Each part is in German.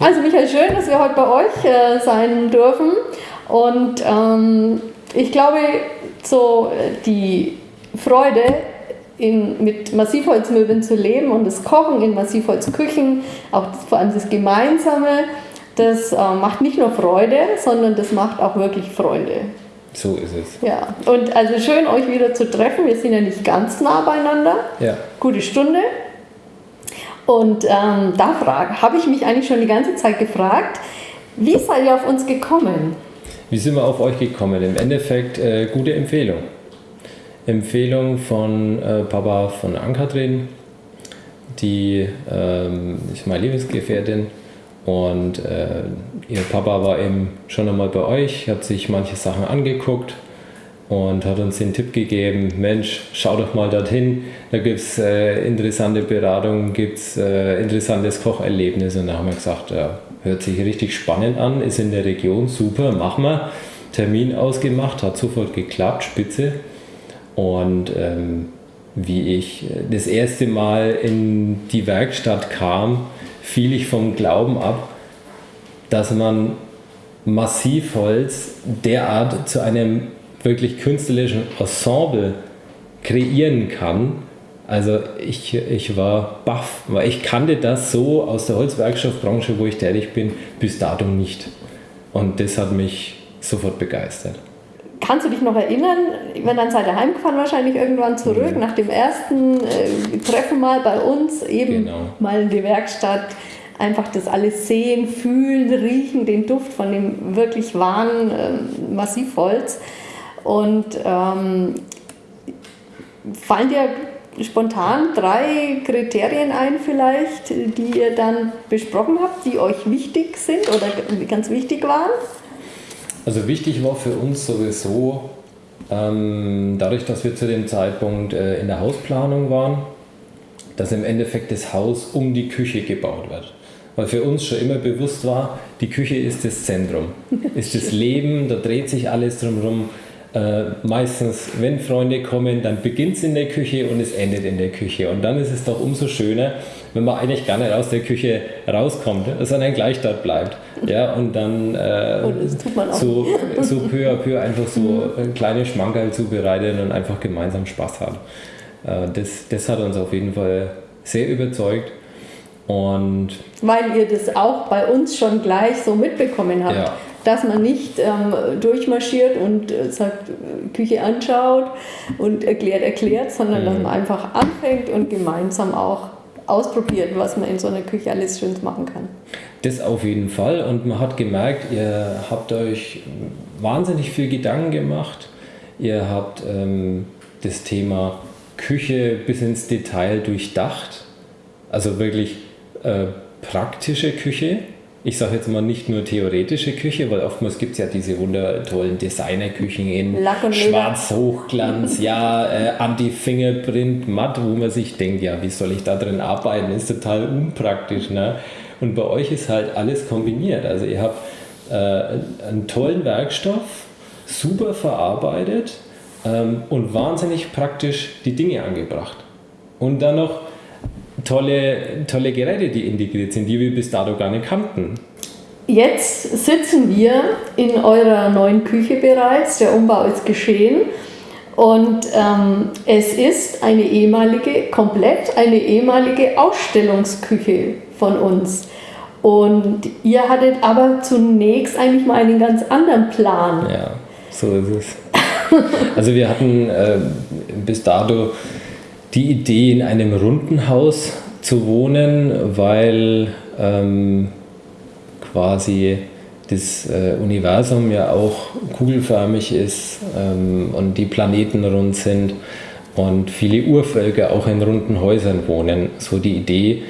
Also Michael, schön, dass wir heute bei euch äh, sein dürfen. Und ähm, ich glaube, so äh, die Freude in, mit Massivholzmöbeln zu leben und das Kochen in Massivholzküchen, auch das, vor allem das Gemeinsame, das äh, macht nicht nur Freude, sondern das macht auch wirklich Freunde. So ist es. Ja, und also schön, euch wieder zu treffen. Wir sind ja nicht ganz nah beieinander. Ja. Gute Stunde. Und ähm, da habe ich mich eigentlich schon die ganze Zeit gefragt, wie seid ihr auf uns gekommen? Wie sind wir auf euch gekommen? Im Endeffekt äh, gute Empfehlung. Empfehlung von äh, Papa von Ankatrin, die ähm, ist meine Lebensgefährtin und äh, ihr Papa war eben schon einmal bei euch, hat sich manche Sachen angeguckt und hat uns den Tipp gegeben, Mensch, schau doch mal dorthin, da gibt es äh, interessante Beratungen, gibt es äh, interessantes Kocherlebnis und da haben wir gesagt, ja, hört sich richtig spannend an, ist in der Region, super, machen wir. Termin ausgemacht, hat sofort geklappt, spitze. Und ähm, wie ich das erste Mal in die Werkstatt kam, fiel ich vom Glauben ab, dass man Massivholz derart zu einem wirklich künstlerischen Ensemble kreieren kann. Also ich, ich war baff, weil ich kannte das so aus der Holzwerkstoffbranche, wo ich tätig bin, bis dato nicht. Und das hat mich sofort begeistert. Kannst du dich noch erinnern, wenn dann seid ihr heimgefahren wahrscheinlich irgendwann zurück, mhm. nach dem ersten äh, Treffen mal bei uns, eben genau. mal in die Werkstatt, einfach das alles sehen, fühlen, riechen, den Duft von dem wirklich wahren äh, Massivholz. Und ähm, fallen dir spontan drei Kriterien ein vielleicht, die ihr dann besprochen habt, die euch wichtig sind oder ganz wichtig waren? Also wichtig war für uns sowieso, ähm, dadurch, dass wir zu dem Zeitpunkt äh, in der Hausplanung waren, dass im Endeffekt das Haus um die Küche gebaut wird. Weil für uns schon immer bewusst war, die Küche ist das Zentrum, ist das Leben, da dreht sich alles drumherum. Äh, meistens, wenn Freunde kommen, dann beginnt es in der Küche und es endet in der Küche. Und dann ist es doch umso schöner, wenn man eigentlich gar nicht aus der Küche rauskommt, sondern gleich dort bleibt. Ja, und dann äh, und so, so peu à peu einfach so mhm. kleine Schmankerl zubereitet und einfach gemeinsam Spaß hat. Äh, das, das hat uns auf jeden Fall sehr überzeugt. Und Weil ihr das auch bei uns schon gleich so mitbekommen habt. Ja dass man nicht ähm, durchmarschiert und äh, sagt, äh, Küche anschaut und erklärt, erklärt, sondern mhm. dass man einfach anfängt und gemeinsam auch ausprobiert, was man in so einer Küche alles Schönes machen kann. Das auf jeden Fall und man hat gemerkt, ihr habt euch wahnsinnig viel Gedanken gemacht. Ihr habt ähm, das Thema Küche bis ins Detail durchdacht. Also wirklich äh, praktische Küche ich sage jetzt mal nicht nur theoretische Küche, weil oftmals gibt es ja diese wundertollen Designerküchen in Schwarz-Hochglanz, ja, äh, Anti-Fingerprint, matt, wo man sich denkt, ja, wie soll ich da drin arbeiten? Ist total unpraktisch. Ne? Und bei euch ist halt alles kombiniert. Also ihr habt äh, einen tollen Werkstoff, super verarbeitet ähm, und wahnsinnig praktisch die Dinge angebracht. Und dann noch tolle, tolle Geräte, die integriert sind, die wir bis dato gar nicht kannten. Jetzt sitzen wir in eurer neuen Küche bereits. Der Umbau ist geschehen. Und ähm, es ist eine ehemalige, komplett eine ehemalige Ausstellungsküche von uns. Und ihr hattet aber zunächst eigentlich mal einen ganz anderen Plan. Ja, so ist es. also wir hatten äh, bis dato die Idee, in einem runden Haus zu wohnen, weil ähm, quasi das äh, Universum ja auch kugelförmig ist ähm, und die Planeten rund sind und viele Urvölker auch in runden Häusern wohnen. So die Idee.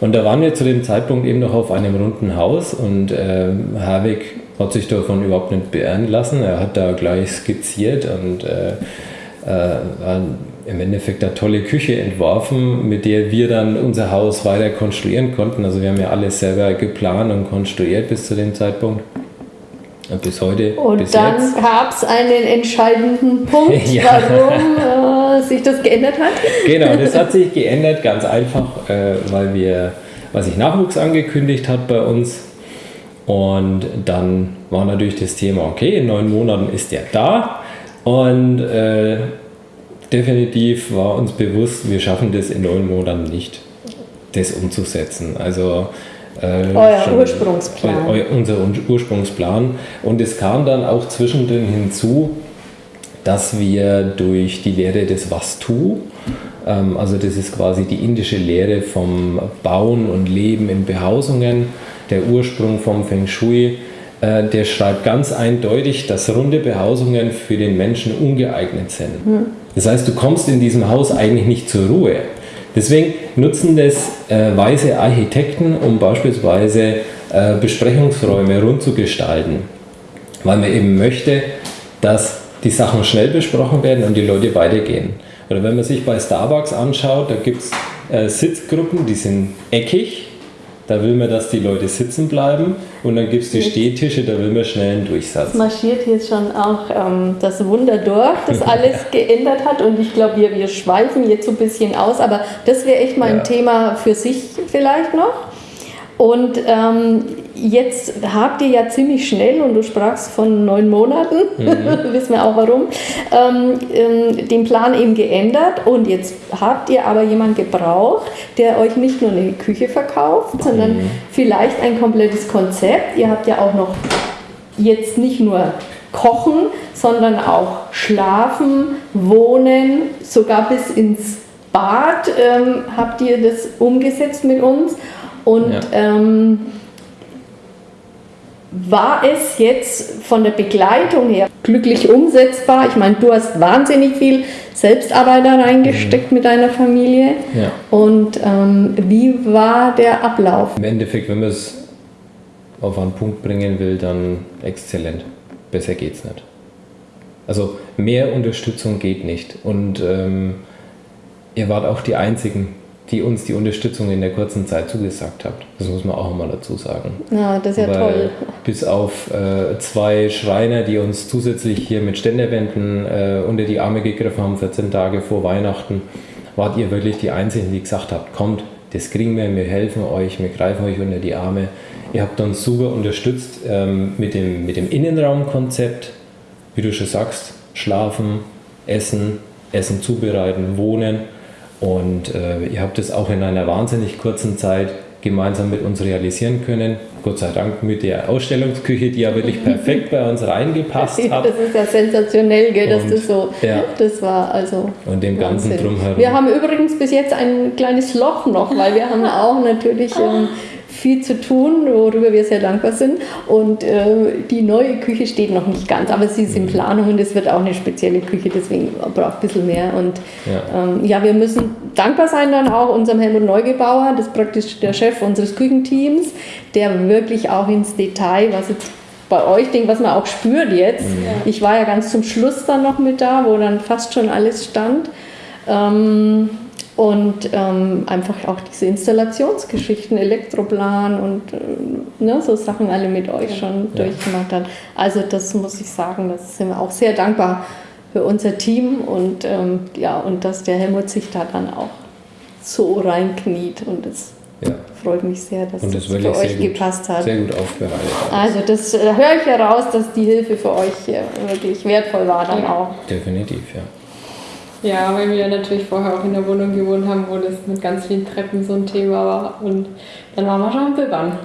Und da waren wir zu dem Zeitpunkt eben noch auf einem runden Haus und äh, Herwig hat sich davon überhaupt nicht beirren lassen. Er hat da gleich skizziert und äh, äh, im Endeffekt eine tolle Küche entworfen, mit der wir dann unser Haus weiter konstruieren konnten. Also wir haben ja alles selber geplant und konstruiert bis zu dem Zeitpunkt. Und bis heute. Und bis dann gab es einen entscheidenden Punkt, ja. warum äh, sich das geändert hat. Genau, das hat sich geändert, ganz einfach, äh, weil wir was sich Nachwuchs angekündigt hat bei uns. Und dann war natürlich das Thema, okay, in neun Monaten ist er da. Und äh, definitiv war uns bewusst, wir schaffen das in neun Monaten nicht, das umzusetzen. Also äh, Euer Ursprungsplan. Eu, unser Ursprungsplan. Und es kam dann auch zwischendrin hinzu, dass wir durch die Lehre des Vastu, ähm, also das ist quasi die indische Lehre vom Bauen und Leben in Behausungen, der Ursprung vom Feng Shui, äh, der schreibt ganz eindeutig, dass runde Behausungen für den Menschen ungeeignet sind. Hm. Das heißt, du kommst in diesem Haus eigentlich nicht zur Ruhe. Deswegen nutzen das äh, weise Architekten, um beispielsweise äh, Besprechungsräume rund zu gestalten, weil man eben möchte, dass die Sachen schnell besprochen werden und die Leute weitergehen. Oder wenn man sich bei Starbucks anschaut, da gibt es äh, Sitzgruppen, die sind eckig da will man, dass die Leute sitzen bleiben und dann gibt es die Stehtische, da will man schnell einen Durchsatz. Es marschiert hier schon auch ähm, das Wunder durch, das alles geändert hat und ich glaube, wir, wir schweifen jetzt so ein bisschen aus, aber das wäre echt mal ja. ein Thema für sich vielleicht noch. Und ähm, jetzt habt ihr ja ziemlich schnell, und du sprachst von neun Monaten, mhm. wissen wir auch warum, ähm, ähm, den Plan eben geändert. Und jetzt habt ihr aber jemanden gebraucht, der euch nicht nur eine Küche verkauft, sondern mhm. vielleicht ein komplettes Konzept. Ihr habt ja auch noch jetzt nicht nur Kochen, sondern auch Schlafen, Wohnen, sogar bis ins Bad ähm, habt ihr das umgesetzt mit uns. Und ja. War es jetzt von der Begleitung her glücklich umsetzbar? Ich meine, du hast wahnsinnig viel Selbstarbeit da reingesteckt mhm. mit deiner Familie. Ja. Und ähm, wie war der Ablauf? Im Endeffekt, wenn man es auf einen Punkt bringen will, dann exzellent. Besser geht's nicht. Also mehr Unterstützung geht nicht. Und ähm, ihr wart auch die Einzigen, die uns die Unterstützung in der kurzen Zeit zugesagt habt. Das muss man auch mal dazu sagen. Ja, das ist ja Weil toll. Bis auf äh, zwei Schreiner, die uns zusätzlich hier mit Ständerwänden äh, unter die Arme gegriffen haben, 14 Tage vor Weihnachten, wart ihr wirklich die Einzigen, die gesagt habt, kommt, das kriegen wir, wir helfen euch, wir greifen euch unter die Arme. Ihr habt uns super unterstützt ähm, mit, dem, mit dem Innenraumkonzept, wie du schon sagst, schlafen, essen, Essen zubereiten, wohnen und äh, ihr habt es auch in einer wahnsinnig kurzen Zeit gemeinsam mit uns realisieren können. Gott sei Dank mit der Ausstellungsküche, die ja wirklich perfekt bei uns reingepasst hat. Das ist ja sensationell, gell, dass und, das so, ja. das war also. Und dem ganzen drumherum. Wir haben übrigens bis jetzt ein kleines Loch noch, weil wir haben auch natürlich ähm, viel zu tun, worüber wir sehr dankbar sind. Und äh, die neue Küche steht noch nicht ganz, aber sie ist in mhm. Planung und es wird auch eine spezielle Küche, deswegen braucht ein bisschen mehr. Und ja. Ähm, ja, wir müssen dankbar sein dann auch unserem Helmut Neugebauer, das ist praktisch der Chef unseres Küchenteams, der wirklich auch ins Detail, was jetzt bei euch denkt, was man auch spürt jetzt. Mhm. Ich war ja ganz zum Schluss dann noch mit da, wo dann fast schon alles stand. Ähm, und ähm, einfach auch diese Installationsgeschichten, Elektroplan und äh, ne, so Sachen alle mit euch schon ja. durchgemacht hat. Also das muss ich sagen, das sind wir auch sehr dankbar für unser Team und ähm, ja, und dass der Helmut sich da dann auch so reinkniet und es ja. freut mich sehr, dass das, das für euch gut, gepasst hat. Sehr gut aufbereitet. Also das äh, höre ich heraus, dass die Hilfe für euch wirklich wertvoll war dann auch. Definitiv, ja. Ja, weil wir natürlich vorher auch in der Wohnung gewohnt haben, wo das mit ganz vielen Treppen so ein Thema war. Und dann waren wir schon am Bibbern.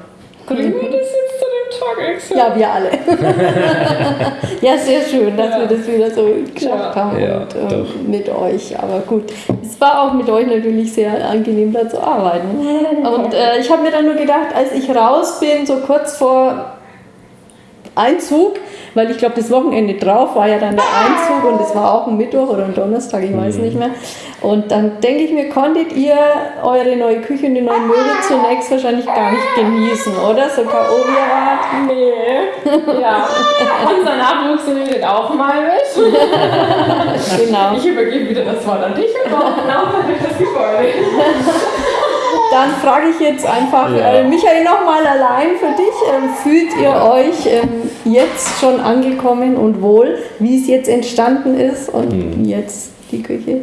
Konnten wir das jetzt zu dem Tag extra? Ja, wir alle. ja, sehr schön, dass ja. wir das wieder so geschafft ja. haben ja, und, ähm, mit euch. Aber gut, es war auch mit euch natürlich sehr angenehm, da zu arbeiten. Und äh, ich habe mir dann nur gedacht, als ich raus bin, so kurz vor Einzug, weil ich glaube, das Wochenende drauf war ja dann der Einzug und es war auch ein Mittwoch oder ein Donnerstag, ich weiß mhm. nicht mehr. Und dann denke ich mir, konntet ihr eure neue Küche und die neuen Möbel zunächst wahrscheinlich gar nicht genießen, oder? So K.O. wart? Nee. Ja. Unser Nachwuchs redet auch mal mit. genau. Ich übergebe wieder das Wort an dich und genau das Gebäude dann frage ich jetzt einfach, ja. äh, Michael, nochmal allein für dich. Ähm, fühlt ihr euch ähm, jetzt schon angekommen und wohl, wie es jetzt entstanden ist und mhm. jetzt die Küche?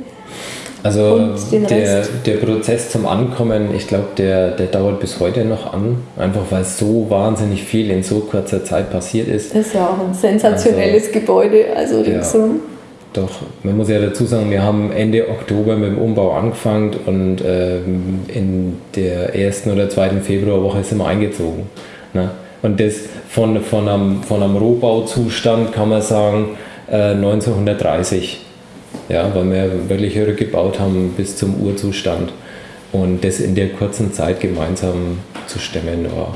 Also der, der Prozess zum Ankommen, ich glaube, der, der dauert bis heute noch an, einfach weil so wahnsinnig viel in so kurzer Zeit passiert ist. Das ist ja auch ein sensationelles also, Gebäude, also ringsum. Ja. Doch, man muss ja dazu sagen, wir haben Ende Oktober mit dem Umbau angefangen und ähm, in der ersten oder zweiten Februarwoche sind wir eingezogen. Ne? Und das von, von, einem, von einem Rohbauzustand kann man sagen äh, 1930. Ja, weil wir wirklich rückgebaut haben bis zum Urzustand. Und das in der kurzen Zeit gemeinsam zu stemmen, war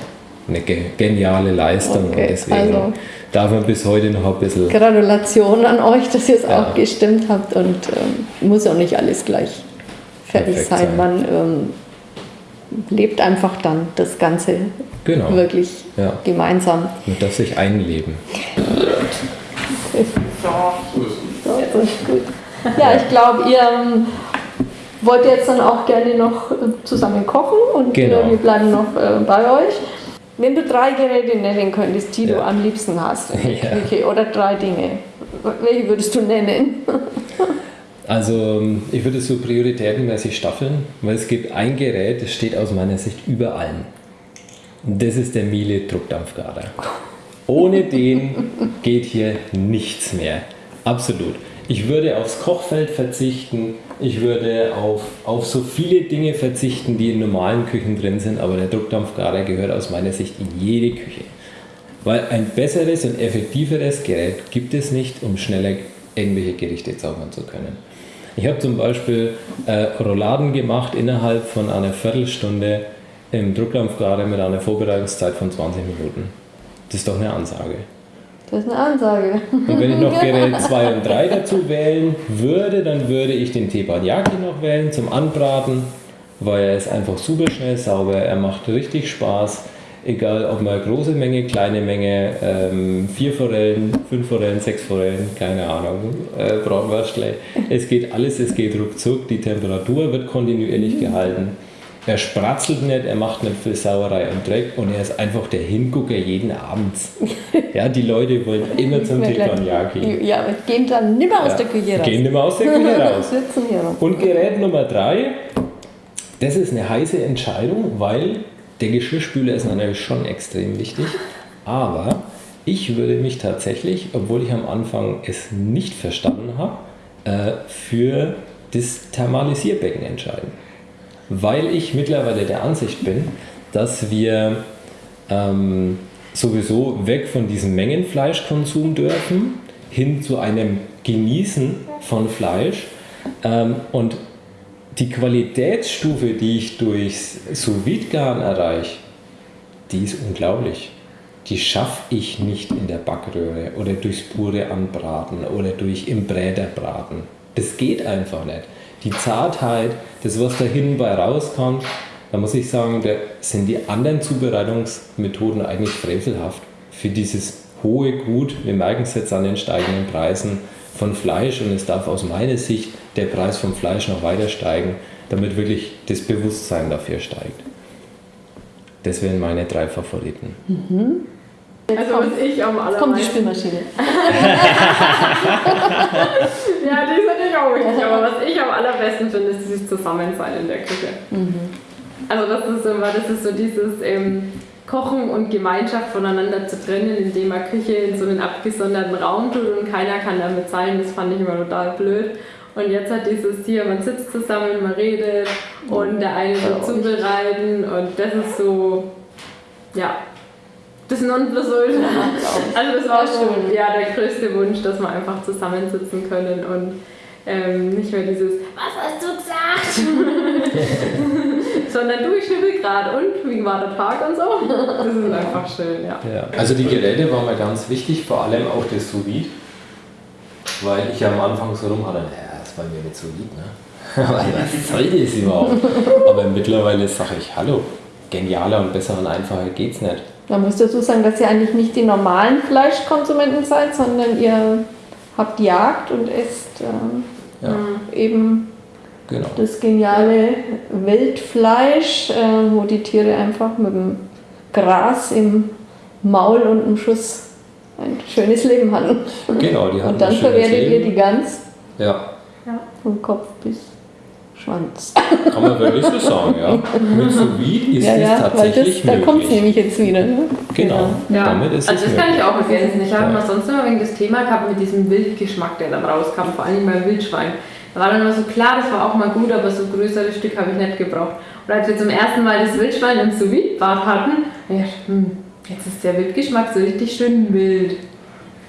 eine geniale Leistung. Okay, und deswegen also darf man bis heute noch ein bisschen. Gratulation an euch, dass ihr es ja. auch gestimmt habt und ähm, muss auch nicht alles gleich fertig sein. sein. Man ähm, lebt einfach dann das Ganze genau. wirklich ja. gemeinsam. Man darf sich einleben. So, ist gut. Ja, ich glaube, ihr ähm, wollt jetzt dann auch gerne noch äh, zusammen kochen und genau. wir bleiben noch äh, bei euch. Wenn du drei Geräte nennen könntest, die ja. du am liebsten hast, ja. okay, oder drei Dinge, welche würdest du nennen? Also ich würde es so prioritätenmäßig staffeln, weil es gibt ein Gerät, das steht aus meiner Sicht über allen. Und das ist der Miele Druckdampfgarer. Ohne den geht hier nichts mehr. Absolut. Ich würde aufs Kochfeld verzichten, ich würde auf, auf so viele Dinge verzichten, die in normalen Küchen drin sind, aber der Druckdampfgarer gehört aus meiner Sicht in jede Küche. Weil ein besseres und effektiveres Gerät gibt es nicht, um schneller irgendwelche Gerichte zaubern zu können. Ich habe zum Beispiel äh, Rouladen gemacht innerhalb von einer Viertelstunde im Druckdampfgarer mit einer Vorbereitungszeit von 20 Minuten. Das ist doch eine Ansage. Das ist eine Ansage. Und wenn ich noch Gerät 2 und 3 dazu wählen würde, dann würde ich den Teppanyaki noch wählen zum Anbraten, weil er ist einfach super schnell sauber, er macht richtig Spaß. Egal, ob man große Menge, kleine Menge, ähm, vier Forellen, fünf Forellen, sechs Forellen, keine Ahnung, äh, Bratwürstle. Es geht alles, es geht ruckzuck, die Temperatur wird kontinuierlich gehalten. Er spratzelt nicht, er macht nicht viel Sauerei und Dreck und er ist einfach der Hingucker jeden Abend. Ja, die Leute wollen immer zum Teppanyaki. Ja, aber gehen dann nicht mehr aus ja, der Küche raus. Gehen nicht mehr aus der Küche raus. und Gerät Nummer drei, das ist eine heiße Entscheidung, weil der Geschirrspüler ist natürlich schon extrem wichtig. Aber ich würde mich tatsächlich, obwohl ich am Anfang es nicht verstanden habe, äh, für das Thermalisierbecken entscheiden weil ich mittlerweile der Ansicht bin, dass wir ähm, sowieso weg von diesem Mengenfleischkonsum dürfen, hin zu einem Genießen von Fleisch. Ähm, und die Qualitätsstufe, die ich durchs sous garen erreiche, die ist unglaublich. Die schaffe ich nicht in der Backröhre oder durchs pure Anbraten oder durch im Bräterbraten. Das geht einfach nicht die Zartheit, das, was da hinten bei rauskommt, da muss ich sagen, da sind die anderen Zubereitungsmethoden eigentlich frevelhaft für dieses hohe Gut. Wir merken es jetzt an den steigenden Preisen von Fleisch und es darf aus meiner Sicht der Preis vom Fleisch noch weiter steigen, damit wirklich das Bewusstsein dafür steigt. Das wären meine drei Favoriten. Mhm. Also was ich am allermeisten... Kommt die Spülmaschine. ja, die ist natürlich auch wichtig, aber was ich am allerbesten finde, ist dieses Zusammensein in der Küche. Mhm. Also das ist immer, das ist so dieses ähm, Kochen und Gemeinschaft voneinander zu trennen, indem man Küche in so einen abgesonderten Raum tut und keiner kann damit sein, das fand ich immer total blöd. Und jetzt hat dieses hier, man sitzt zusammen, man redet und der eine wird zubereiten und das ist so, ja, das Nonplusultra. Also das war schon ja, der größte Wunsch, dass wir einfach zusammensitzen können und ähm, nicht mehr dieses Was hast du gesagt? Sondern du, ich schnippel gerade und wie war der Tag und so. Das ist einfach schön, ja. ja. Also die Geräte waren mir ganz wichtig, vor allem auch das sous weil ich ja am Anfang so rum hatte, naja, das war mir nicht so lieb, ne? was soll das überhaupt? Aber mittlerweile sage ich, hallo, genialer und besser und einfacher geht's nicht. Man muss dazu sagen, dass ihr eigentlich nicht die normalen Fleischkonsumenten seid, sondern ihr habt Jagd und esst äh, ja. eben genau. das geniale Wildfleisch, äh, wo die Tiere einfach mit dem Gras im Maul und im Schuss ein schönes Leben hatten. Genau, die hatten Und dann verwertet ihr die Gans. Ja. ja. Vom Kopf bis Schwanz. Kann man wirklich so sagen, ja. Mit sous ist ja, ja, tatsächlich das, Da kommt es nämlich jetzt wieder. Ne? Genau, ja. damit ist also es das kann ich auch ergänzen. Ich habe mal sonst immer wegen das Thema gehabt mit diesem Wildgeschmack, der dann rauskam, vor allem beim Wildschwein. Da war dann immer so klar, das war auch mal gut, aber so größere Stück habe ich nicht gebraucht. Und als wir zum ersten Mal das Wildschwein im sous bad hatten, ich dachte, hm, jetzt ist der Wildgeschmack so richtig schön mild.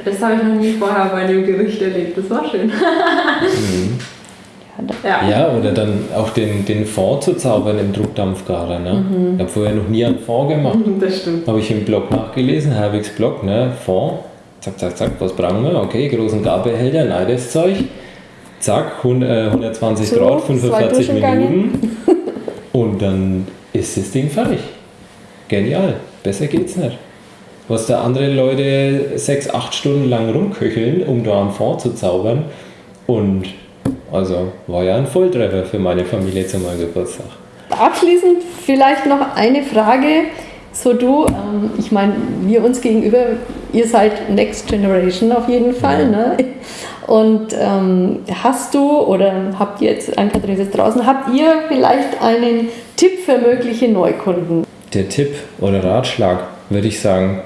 Das habe ich noch nie vorher bei einem Gericht erlebt. Das war schön. mhm. Ja. ja, oder dann auch den, den Fond zu zaubern im Druckdampfgarer. Ne? Mhm. Ich habe vorher noch nie einen Fond gemacht. Das stimmt. Habe ich im Blog nachgelesen, Herwigs Blog, ne? Fond. Zack, zack, zack, was brauchen wir? Okay, großen Garbehälter, nein, das Zeug. Zack, 120 so, Grad, 45 Minuten. Und dann ist das Ding fertig. Genial. Besser geht's nicht. Was da andere Leute sechs, acht Stunden lang rumköcheln, um da einen Fond zu zaubern. Und also war ja ein Volltreffer für meine Familie zu meinem Geburtstag. Abschließend vielleicht noch eine Frage. So du, ähm, ich meine, wir uns gegenüber, ihr seid Next Generation auf jeden Fall. Ja. Ne? Und ähm, hast du oder habt ihr jetzt, ein Kathrin ist draußen, habt ihr vielleicht einen Tipp für mögliche Neukunden? Der Tipp oder Ratschlag würde ich sagen,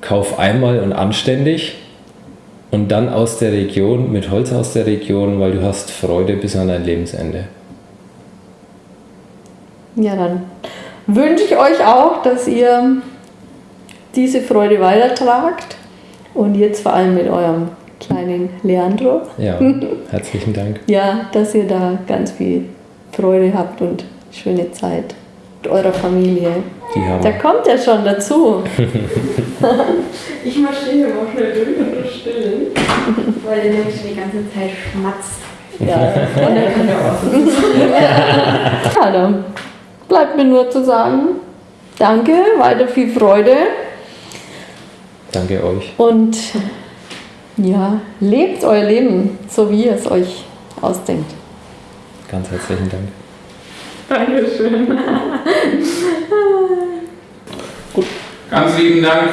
kauf einmal und anständig und dann aus der Region, mit Holz aus der Region, weil du hast Freude bis an dein Lebensende. Ja, dann wünsche ich euch auch, dass ihr diese Freude weitertragt und jetzt vor allem mit eurem kleinen Leandro. Ja, herzlichen Dank. ja, dass ihr da ganz viel Freude habt und schöne Zeit eurer Familie. Haben da kommt er schon dazu. ich marschiere mal schnell durch und stillen, weil der nämlich die ganze Zeit schmatzt. Ja, und dann kann er auch. ja, dann bleibt mir nur zu sagen, danke, weiter viel Freude. Danke euch. Und ja, lebt euer Leben, so wie ihr es euch ausdenkt. Ganz herzlichen Dank. Dankeschön. Gut. Ganz lieben Dank